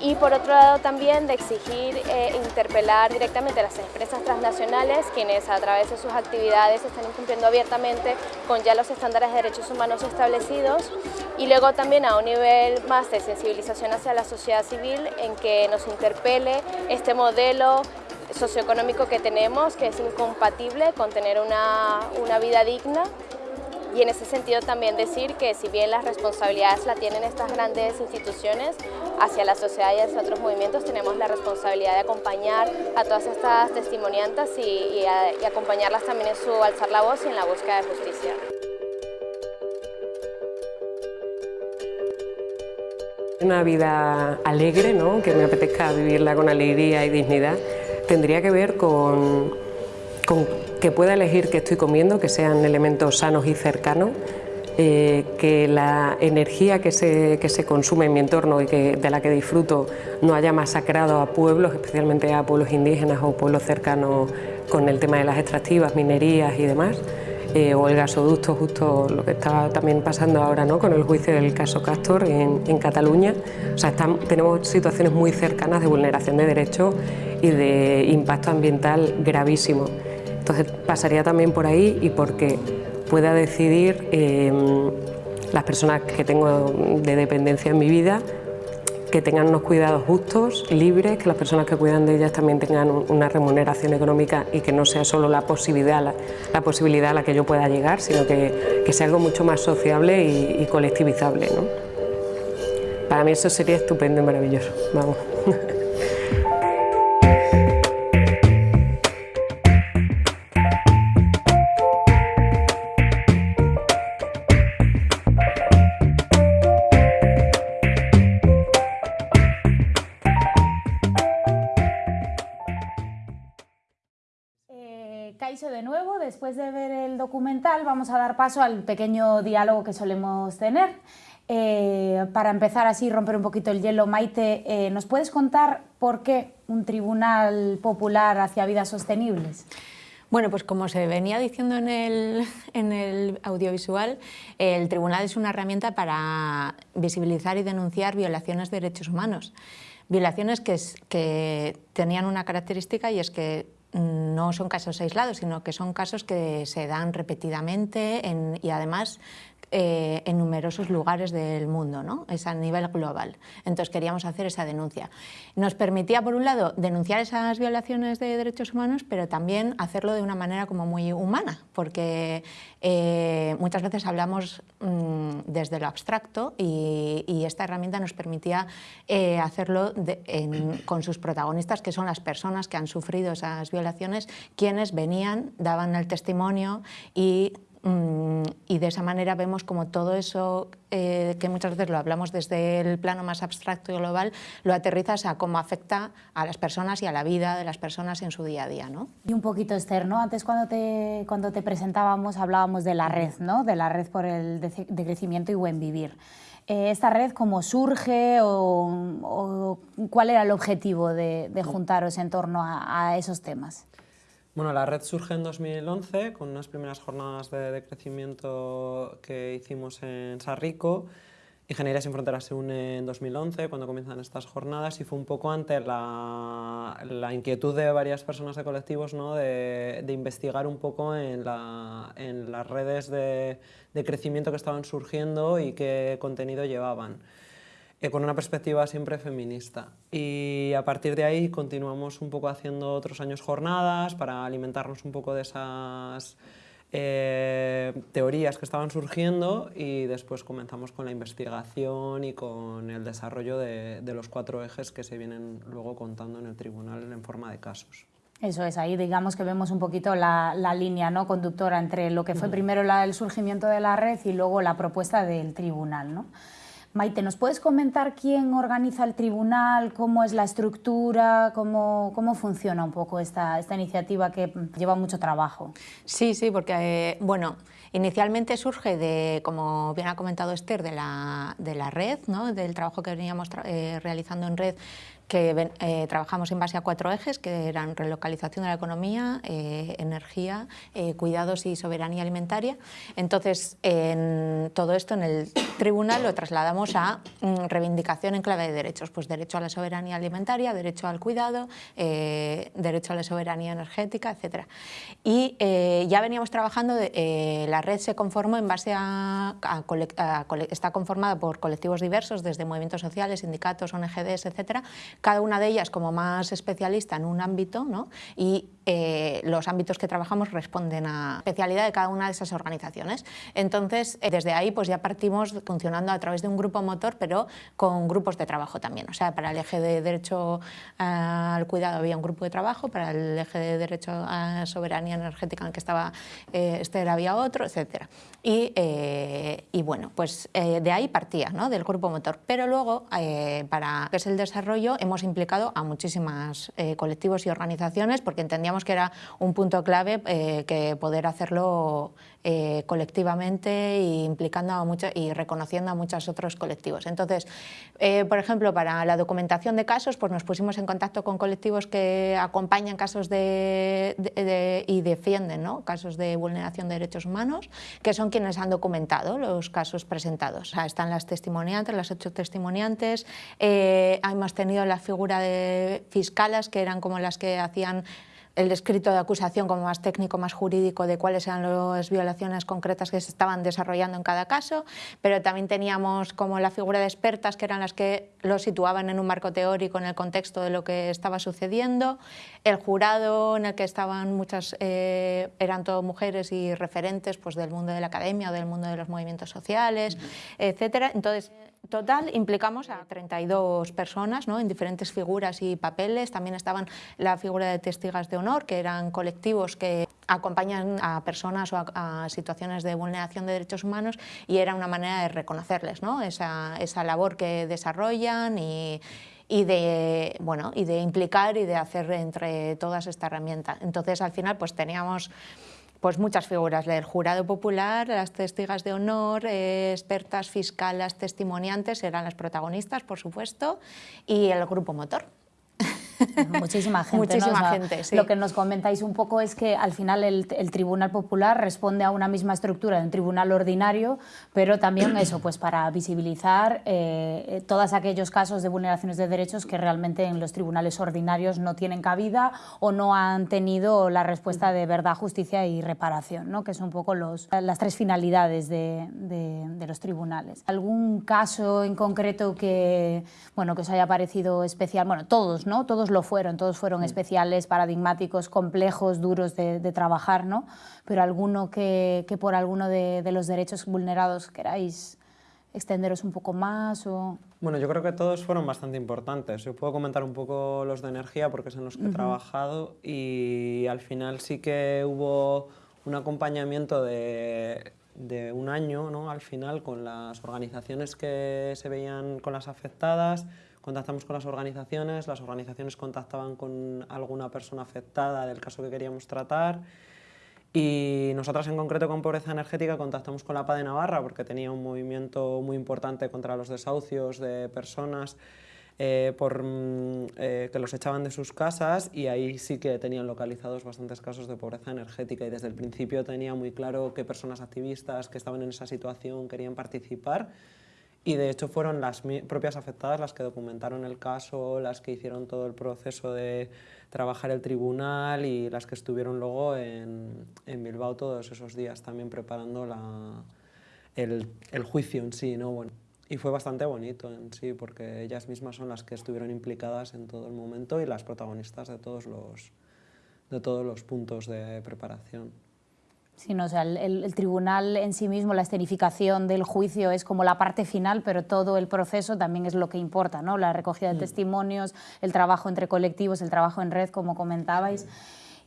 y por otro lado también de exigir e interpelar directamente a las empresas transnacionales quienes a través de sus actividades están incumpliendo abiertamente con ya los estándares de derechos humanos establecidos. Y luego también a un nivel más de sensibilización hacia la sociedad civil en que nos interpele este modelo socioeconómico que tenemos que es incompatible con tener una, una vida digna y en ese sentido también decir que si bien las responsabilidades la tienen estas grandes instituciones, hacia la sociedad y hacia otros movimientos tenemos la responsabilidad de acompañar a todas estas testimoniantas y, acompañarlas también en su alzar la voz y en la búsqueda de justicia. Una vida alegre, ¿no? que me apetezca vivirla con alegría y dignidad, tendría que ver con que pueda elegir qué estoy comiendo, que sean elementos sanos y cercanos, eh, que la energía que se, que se, consume en mi entorno y que, de la que disfruto no haya masacrado a pueblos, especialmente a pueblos indígenas o pueblos cercanos con el tema de las extractivas, minerías y demás, eh, o el gasoducto, justo lo que estaba también pasando ahora ¿no? con el juicio del caso Castor en, Cataluña. O sea, tenemos situaciones muy cercanas de vulneración de derechos y de impacto ambiental gravísimo. Entonces pasaría también por ahí y porque pueda decidir eh, las personas que tengo de dependencia en mi vida que tengan unos cuidados justos, libres, que las personas que cuidan de ellas también tengan una remuneración económica y que no sea solo la posibilidad, la, posibilidad a la que yo pueda llegar, sino que, que sea algo mucho más sociable y, y colectivizable. ¿no? Para mí eso sería estupendo y maravilloso. Vamos. después de ver el documental vamos a dar paso al pequeño diálogo que solemos tener. Eh, para empezar así, romper un poquito el hielo, Maite, eh, ¿nos puedes contar por qué un tribunal popular hacia vidas sostenibles? Bueno, pues como se venía diciendo en el, en el, audiovisual, el tribunal es una herramienta para visibilizar y denunciar violaciones de derechos humanos. Violaciones que, que tenían una característica y es que no son casos aislados, sino que son casos que se dan repetidamente en, y además eh, en numerosos lugares del mundo, ¿no? es a nivel global. Entonces queríamos hacer esa denuncia. Nos permitía, por un lado, denunciar esas violaciones de derechos humanos, pero también hacerlo de una manera como muy humana, porque eh, muchas veces hablamos mmm, desde lo abstracto y, esta herramienta nos permitía eh, hacerlo con sus protagonistas, que son las personas que han sufrido esas violaciones, quienes venían, daban el testimonio y Mm, y de esa manera vemos como todo eso eh, que muchas veces lo hablamos desde el plano más abstracto y global, lo aterrizas a cómo afecta a las personas y a la vida de las personas en su día a día. ¿no? Y un poquito externo, antes cuando te, cuando te presentábamos hablábamos de la red, ¿no? de la red por el de, crecimiento y buen vivir. Eh, ¿Esta red cómo surge o, cuál era el objetivo de, juntaros en torno a esos temas? Bueno, la red surge en 2011 con unas primeras jornadas de, crecimiento que hicimos en Sarrico. Ingeniería sin Fronteras se une en 2011 cuando comienzan estas jornadas y fue un poco ante la, inquietud de varias personas de colectivos ¿no? de, investigar un poco en, las redes de, de crecimiento que estaban surgiendo y qué contenido llevaban. Eh, con una perspectiva siempre feminista. Y a partir de ahí continuamos un poco haciendo otros años jornadas para alimentarnos un poco de esas eh, teorías que estaban surgiendo y después comenzamos con la investigación y con el desarrollo de, los cuatro ejes que se vienen luego contando en el tribunal en forma de casos. Eso es, ahí digamos que vemos un poquito la, línea ¿no? conductora entre lo que fue primero el surgimiento de la red y luego la propuesta del tribunal. ¿no? Maite, ¿nos puedes comentar quién organiza el tribunal, cómo es la estructura, cómo, cómo funciona un poco esta, esta iniciativa que lleva mucho trabajo? Sí, sí, porque, eh, bueno, inicialmente surge de, como bien ha comentado Esther, de la, de la red, ¿no? del trabajo que veníamos eh, realizando en red que eh, trabajamos en base a cuatro ejes, que eran relocalización de la economía, eh, energía, eh, cuidados y soberanía alimentaria. Entonces, en todo esto en el tribunal lo trasladamos a mm, reivindicación en clave de derechos, pues derecho a la soberanía alimentaria, derecho al cuidado, derecho a la soberanía energética, etc. Y ya veníamos trabajando, la red se conformó en base a, está conformada por colectivos diversos, desde movimientos sociales, sindicatos, ONGDs, etcétera, cada una de ellas como más especialista en un ámbito ¿no? y eh, los ámbitos que trabajamos responden a especialidad de cada una de esas organizaciones. Entonces, eh, desde ahí pues ya partimos funcionando a través de un grupo motor, pero con grupos de trabajo también. O sea, para el eje de derecho al cuidado había un grupo de trabajo, para el eje de derecho a soberanía energética en el que estaba eh, Esther había otro, etc. Y, y bueno, pues de ahí partía, ¿no? del grupo motor. Pero luego, para que es el desarrollo, hemos implicado a muchísimas colectivos y organizaciones porque entendíamos que era un punto clave eh, que poder hacerlo eh, colectivamente e implicando a mucho, y reconociendo a muchos otros colectivos. Entonces, eh, por ejemplo, para la documentación de casos, pues nos pusimos en contacto con colectivos que acompañan casos de, y defienden ¿no? casos de vulneración de derechos humanos, que son quienes han documentado los casos presentados. O sea, están las testimoniantes, las ocho testimoniantes, hemos tenido la figura de fiscalas, que eran como las que hacían el escrito de acusación como más técnico, más jurídico de cuáles eran las violaciones concretas que se estaban desarrollando en cada caso, pero también teníamos como la figura de expertas que eran las que lo situaban en un marco teórico en el contexto de lo que estaba sucediendo, el jurado en el que estaban muchas, eh, eran todo mujeres y referentes pues, del mundo de la academia o del mundo de los movimientos sociales, etcétera. Entonces, total implicamos a 32 personas ¿no? en diferentes figuras y papeles. También estaban la figura de testigas de honor, que eran colectivos que acompañan a personas o a, situaciones de vulneración de derechos humanos y era una manera de reconocerles ¿no? esa, esa labor que desarrollan y, y de, bueno, y de implicar y de hacer entre todas esta herramienta. Entonces, al final, pues teníamos pues muchas figuras del jurado popular, las testigas de honor, eh, expertas, fiscales, testimoniantes, eran las protagonistas, por supuesto, y el grupo motor. Muchísima gente. Muchísima gente, Lo que nos comentáis un poco es que al final el, Tribunal Popular responde a una misma estructura de un tribunal ordinario, pero también eso, pues para visibilizar eh, todos aquellos casos de vulneraciones de derechos que realmente en los tribunales ordinarios no tienen cabida o no han tenido la respuesta de verdad, justicia y reparación, ¿no? que son un poco los, las tres finalidades de, de, los tribunales. ¿Algún caso en concreto que, bueno, que os haya parecido especial? Bueno, todos, ¿no? Todos lo fueron, todos fueron mm. especiales, paradigmáticos, complejos, duros de, trabajar, ¿no? Pero alguno que, por alguno de, los derechos vulnerados queráis extenderos un poco más o... Bueno, yo creo que todos fueron bastante importantes. Yo puedo comentar un poco los de energía porque son los que he trabajado y al final sí que hubo un acompañamiento de, un año ¿no? al final con las organizaciones que se veían con las afectadas, contactamos con las organizaciones, las organizaciones contactaban con alguna persona afectada del caso que queríamos tratar. Y nosotras en concreto con pobreza energética contactamos con la PA de Navarra porque tenía un movimiento muy importante contra los desahucios de personas eh, por, mm, eh, que los echaban de sus casas y ahí sí que tenían localizados bastantes casos de pobreza energética y desde el principio tenía muy claro qué personas activistas que estaban en esa situación querían participar y de hecho fueron las propias afectadas las que documentaron el caso, las que hicieron todo el proceso de trabajar el tribunal y las que estuvieron luego en, en Bilbao todos esos días también preparando la, el, el juicio en sí. ¿no? Bueno, y fue bastante bonito en sí, porque ellas mismas son las que estuvieron implicadas en todo el momento y las protagonistas de todos los, de todos los puntos de preparación. Sí, no, o sea, el, el, tribunal en sí mismo, la escenificación del juicio es como la parte final, pero todo el proceso también es lo que importa, ¿no? La recogida de mm. testimonios, el trabajo entre colectivos, el trabajo en red, como comentabais.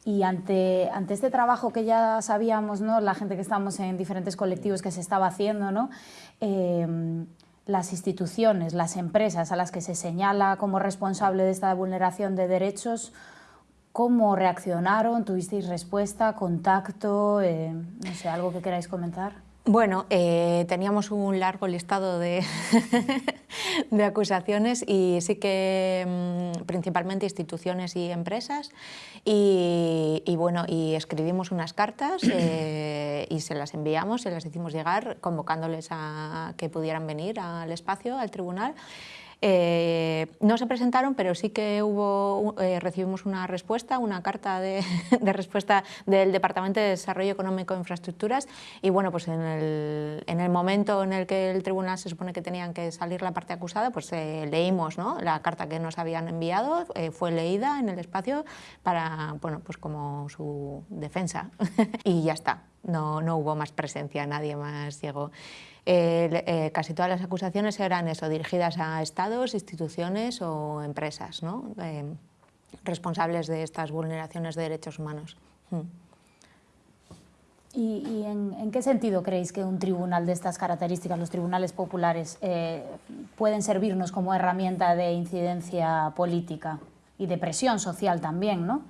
Y ante, ante este trabajo que ya sabíamos, ¿no? la gente que estamos en diferentes colectivos que se estaba haciendo, ¿no? Eh, las instituciones, las empresas a las que se señala como responsable de esta vulneración de derechos, ¿cómo reaccionaron? ¿Tuvisteis respuesta, contacto? Eh, no sé, ¿algo que queráis comentar? Bueno, eh, teníamos un largo listado de, de, acusaciones y sí que mm, principalmente instituciones y empresas y, bueno, y escribimos unas cartas eh, y se las enviamos, se las hicimos llegar convocándoles a que pudieran venir al espacio, al tribunal eh, no se presentaron, pero sí que hubo, eh, recibimos una respuesta, una carta de, respuesta del Departamento de Desarrollo Económico e Infraestructuras y bueno, pues en el, momento en el que el tribunal se supone que tenían que salir la parte acusada, pues eh, leímos ¿no? la carta que nos habían enviado, fue leída en el espacio para, bueno, pues como su defensa y ya está, no, no hubo más presencia, nadie más llegó. Eh, casi todas las acusaciones eran eso, dirigidas a estados, instituciones o empresas ¿no? Eh, responsables de estas vulneraciones de derechos humanos. Hmm. ¿Y, en, qué sentido creéis que un tribunal de estas características, los tribunales populares, eh, pueden servirnos como herramienta de incidencia política y de presión social también, ¿no?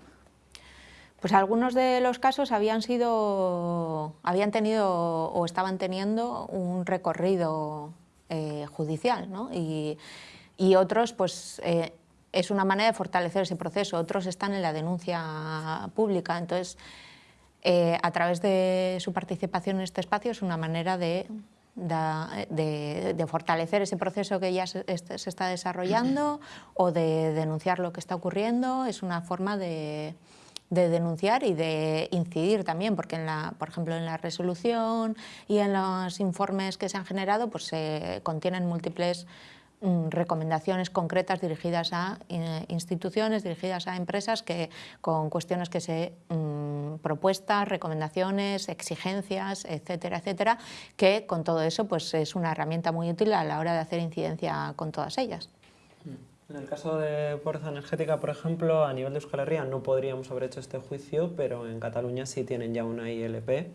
Pues algunos de los casos habían sido, habían tenido o estaban teniendo un recorrido eh, judicial, ¿no? y, otros, pues eh, es una manera de fortalecer ese proceso. Otros están en la denuncia pública, entonces eh, a través de su participación en este espacio es una manera de, fortalecer ese proceso que ya se, se, está desarrollando o de denunciar lo que está ocurriendo. Es una forma de de denunciar y de incidir también, porque en la, por ejemplo en la resolución y en los informes que se han generado pues se contienen múltiples mm, recomendaciones concretas dirigidas a eh, instituciones, dirigidas a empresas que con cuestiones que se mm, propuestas, recomendaciones, exigencias, etcétera, etcétera, que con todo eso pues es una herramienta muy útil a la hora de hacer incidencia con todas ellas. En el caso de pobreza energética, por ejemplo, a nivel de Euskal Herria no podríamos haber hecho este juicio, pero en Cataluña sí tienen ya una ILP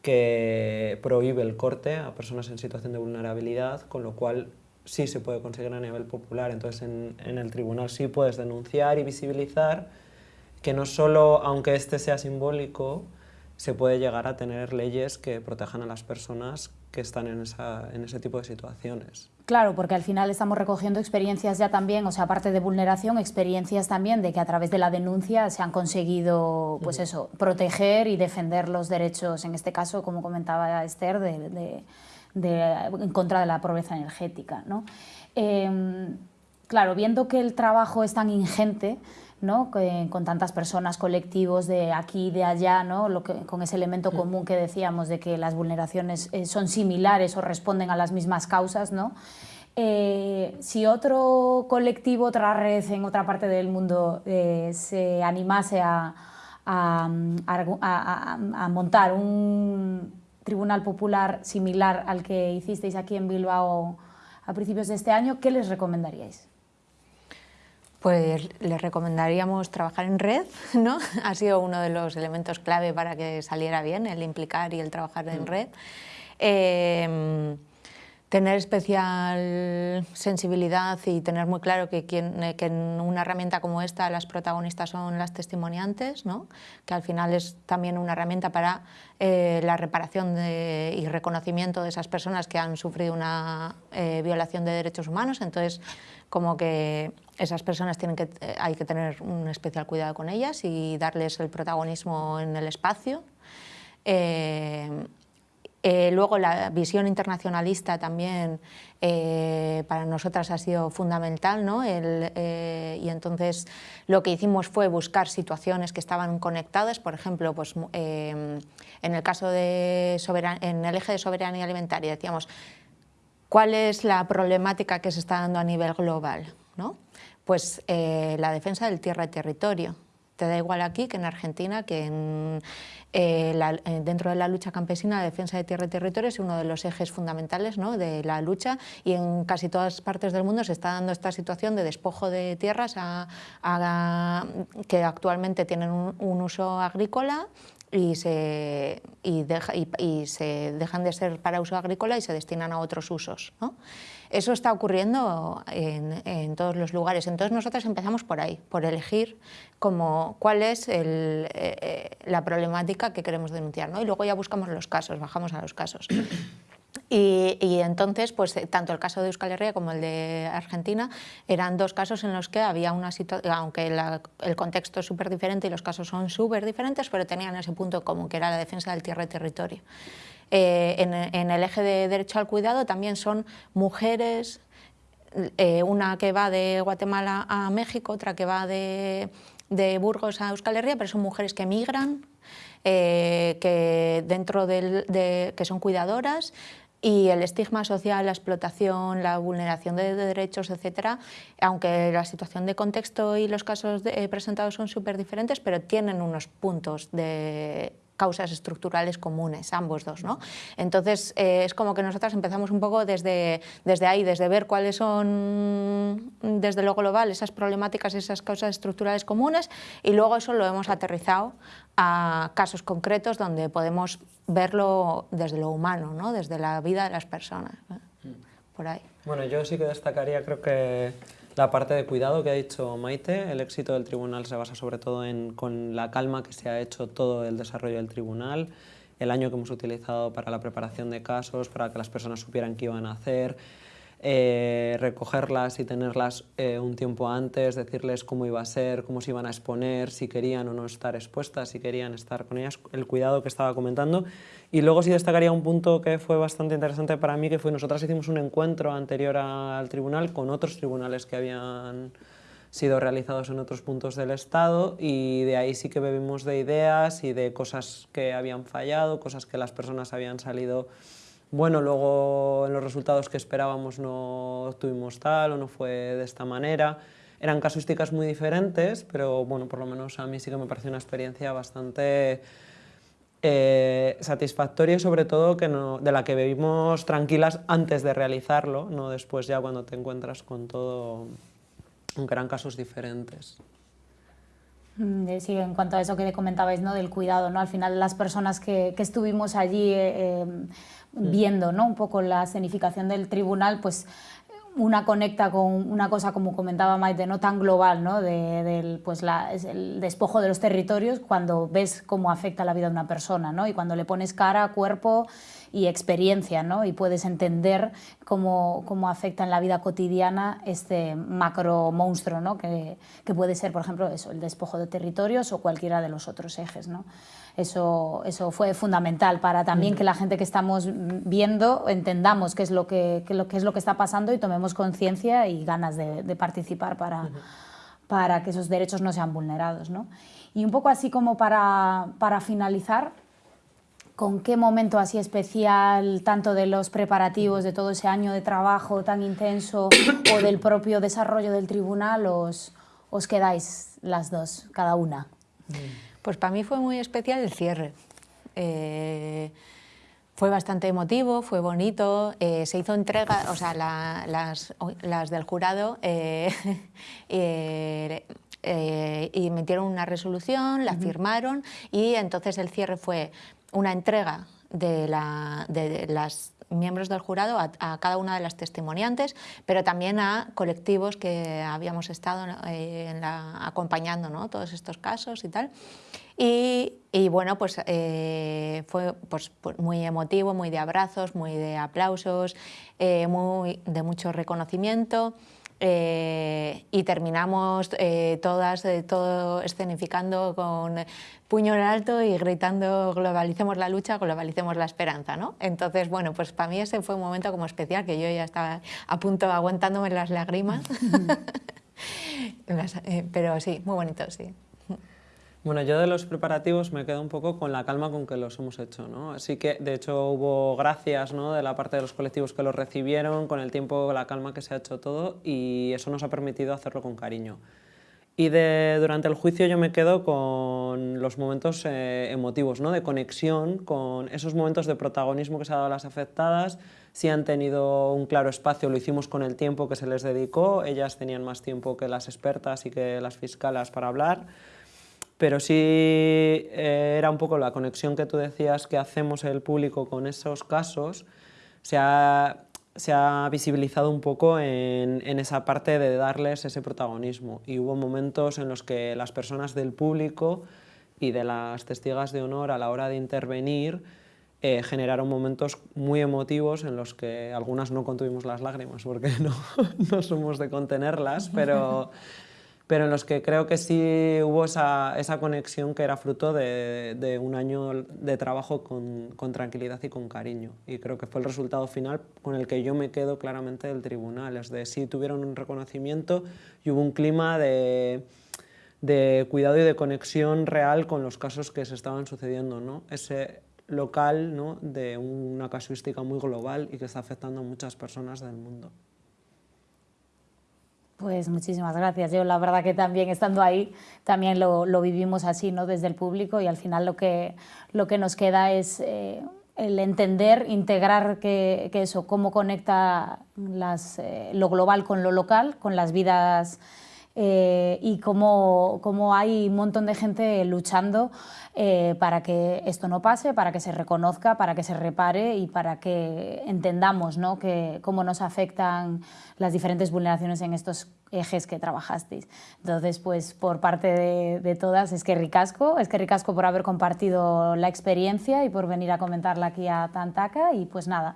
que prohíbe el corte a personas en situación de vulnerabilidad, con lo cual sí se puede conseguir a nivel popular. Entonces en, el tribunal sí puedes denunciar y visibilizar que no solo, aunque este sea simbólico, se puede llegar a tener leyes que protejan a las personas que están en, en ese tipo de situaciones. Claro, porque al final estamos recogiendo experiencias ya también, o sea, aparte de vulneración, experiencias también de que a través de la denuncia se han conseguido, pues eso, proteger y defender los derechos, en este caso, como comentaba Esther, de, en contra de la pobreza energética. ¿no? Em, claro, viendo que el trabajo es tan ingente, ¿no? con tantas personas, colectivos de aquí y de allá, ¿no? Lo que, con ese elemento común que decíamos de que las vulneraciones eh, son similares o responden a las mismas causas, ¿no? Eh, si otro colectivo, otra red en otra parte del mundo eh, se animase a, a, a, montar un tribunal popular similar al que hicisteis aquí en Bilbao a principios de este año, ¿qué les recomendaríais? Pues les recomendaríamos trabajar en red, ¿no? Ha sido uno de los elementos clave para que saliera bien, el implicar y el trabajar en mm. red. Eh, tener especial sensibilidad y tener muy claro que, eh, que, en una herramienta como esta las protagonistas son las testimoniantes, ¿no? que al final es también una herramienta para eh, la reparación y reconocimiento de esas personas que han sufrido una eh, violación de derechos humanos, entonces como que esas personas tienen que, hay que tener un especial cuidado con ellas y darles el protagonismo en el espacio. Eh, luego la visión internacionalista también eh, para nosotras ha sido fundamental ¿no? Eh, y entonces lo que hicimos fue buscar situaciones que estaban conectadas, por ejemplo, pues, en el caso de en el eje de soberanía alimentaria decíamos cuál es la problemática que se está dando a nivel global, ¿no? Pues la defensa del tierra y territorio. Te da igual aquí que en Argentina, que en, eh, eh, dentro de la lucha campesina, la defensa de tierra y territorio es uno de los ejes fundamentales ¿no? de la lucha y en casi todas partes del mundo se está dando esta situación de despojo de tierras que actualmente tienen un, uso agrícola y se, y, y se, dejan de ser para uso agrícola y se destinan a otros usos. ¿no? Eso está ocurriendo en, todos los lugares. Entonces nosotros empezamos por ahí, por elegir como cuál es eh, eh, la problemática que queremos denunciar. ¿no? Y luego ya buscamos los casos, bajamos a los casos. Y, entonces, pues tanto el caso de Euskal Herria como el de Argentina eran dos casos en los que había una situación, aunque el contexto es súper diferente y los casos son súper diferentes, pero tenían ese punto común, que era la defensa del tierra y territorio. Eh, en, el eje de derecho al cuidado también son mujeres, eh, una que va de Guatemala a México, otra que va de, Burgos a Euskal Herria, pero son mujeres que migran, eh, que, dentro de, que son cuidadoras, y el estigma social, la explotación, la vulneración de derechos, etcétera, aunque la situación de contexto y los casos presentados son súper diferentes, pero tienen unos puntos de causas estructurales comunes, ambos dos. ¿no? Entonces, eh, es como que nosotras empezamos un poco desde, desde ahí, desde ver cuáles son, desde lo global, esas problemáticas, esas causas estructurales comunes, y luego eso lo hemos aterrizado a casos concretos donde podemos verlo desde lo humano, ¿no? desde la vida de las personas. Por ahí. Bueno, yo sí que destacaría, creo que la parte de cuidado que ha dicho Maite, el éxito del tribunal se basa sobre todo en con la calma que se ha hecho todo el desarrollo del tribunal, el año que hemos utilizado para la preparación de casos, para que las personas supieran qué iban a hacer, eh, recogerlas y tenerlas eh, un tiempo antes, decirles cómo iba a ser, cómo se iban a exponer, si querían o no estar expuestas, si querían estar con ellas, el cuidado que estaba comentando. Y luego sí destacaría un punto que fue bastante interesante para mí, que fue nosotras hicimos un encuentro anterior al tribunal con otros tribunales que habían sido realizados en otros puntos del Estado y de ahí sí que bebimos de ideas y de cosas que habían fallado, cosas que las personas habían salido bueno, luego los resultados que esperábamos no tuvimos tal o no fue de esta manera. Eran casuísticas muy diferentes, pero bueno, por lo menos a mí sí que me pareció una experiencia bastante eh, satisfactoria y sobre todo que no, de la que vivimos tranquilas antes de realizarlo, no después ya cuando te encuentras con todo, aunque eran casos diferentes. Mm, sí, en cuanto a eso que comentabais, ¿no? del cuidado, ¿no? al final las personas que, que estuvimos allí eh, Mm. viendo ¿no? un poco la escenificación del tribunal, pues una conecta con una cosa, como comentaba Maite, no tan global, ¿no? De, del, pues la, el despojo de los territorios, cuando ves cómo afecta la vida de una persona ¿no? y cuando le pones cara, cuerpo y experiencia, ¿no? y puedes entender cómo, cómo, afecta en la vida cotidiana este macro monstruo, ¿no? que, que, puede ser, por ejemplo, eso, el despojo de territorios o cualquiera de los otros ejes. ¿no? Eso, eso fue fundamental para también que la gente que estamos viendo entendamos qué es lo que, qué lo, qué es lo que está pasando y tomemos conciencia y ganas de, de participar para, para que esos derechos no sean vulnerados. ¿no? Y un poco así como para, para finalizar, con qué momento así especial, tanto de los preparativos de todo ese año de trabajo tan intenso o del propio desarrollo del tribunal, os, os quedáis las dos, cada una. Pues para mí fue muy especial el cierre. Eh, Fue bastante emotivo, fue bonito, eh, se hizo entrega, o sea, las, las, del jurado eh, y emitieron una resolución, la firmaron y entonces el cierre fue una entrega de, la, de las miembros del jurado a, cada una de las testimoniantes, pero también a colectivos que habíamos estado la, acompañando ¿no? todos estos casos y tal. Y, bueno, pues eh, fue pues, pues, muy emotivo, muy de abrazos, muy de aplausos, eh, muy de mucho reconocimiento. Eh, y terminamos todas, todo escenificando con puño en alto y gritando globalicemos la lucha, globalicemos la esperanza, ¿no? Entonces, bueno, pues para mí ese fue un momento como especial, que yo ya estaba a punto aguantándome las lágrimas, pero sí, muy bonito, sí. Bueno, yo de los preparativos me quedo un poco con la calma con que los hemos hecho, ¿no? Así que, de hecho, hubo gracias ¿no? de la parte de los colectivos que los recibieron, con el tiempo, la calma que se ha hecho todo, y eso nos ha permitido hacerlo con cariño. Y de, durante el juicio yo me quedo con los momentos eh, emotivos, ¿no? de conexión, con esos momentos de protagonismo que se ha dado a las afectadas, si han tenido un claro espacio, lo hicimos con el tiempo que se les dedicó, ellas tenían más tiempo que las expertas y que las fiscalas para hablar, pero sí eh, era un poco la conexión que tú decías que hacemos el público con esos casos, se ha, se ha visibilizado un poco en, en, esa parte de darles ese protagonismo. Y hubo momentos en los que las personas del público y de las testigas de honor a la hora de intervenir eh, generaron momentos muy emotivos en los que algunas no contuvimos las lágrimas porque no, no somos de contenerlas, pero pero en los que creo que sí hubo esa, esa conexión que era fruto de, de un año de trabajo con, con, tranquilidad y con cariño. Y creo que fue el resultado final con el que yo me quedo claramente del tribunal. Es de sí tuvieron un reconocimiento y hubo un clima de, de cuidado y de conexión real con los casos que se estaban sucediendo. ¿no? Ese local ¿no? de una casuística muy global y que está afectando a muchas personas del mundo. Pues muchísimas gracias. Yo la verdad que también estando ahí también lo, lo vivimos así, ¿no? Desde el público y al final lo que, lo que nos queda es eh, el entender, integrar que, que, eso, cómo conecta las, eh, lo global con lo local, con las vidas eh, y cómo, cómo, hay un montón de gente luchando eh, para que esto no pase, para que se reconozca, para que se repare y para que entendamos ¿no? que, cómo nos afectan las diferentes vulneraciones en estos ejes que trabajasteis. Entonces, pues por parte de, de todas, es que ricasco, es que ricasco por haber compartido la experiencia y por venir a comentarla aquí a Tantaca y pues nada,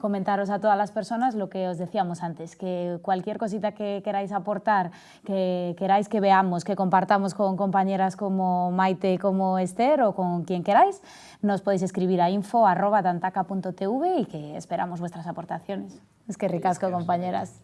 comentaros a todas las personas lo que os decíamos antes, que cualquier cosita que queráis aportar, que queráis que veamos, que compartamos con compañeras como Maite, como Esther o con quien queráis, nos podéis escribir a info.tantaca.tv y que esperamos vuestras aportaciones. Es que ricasco, compañeras.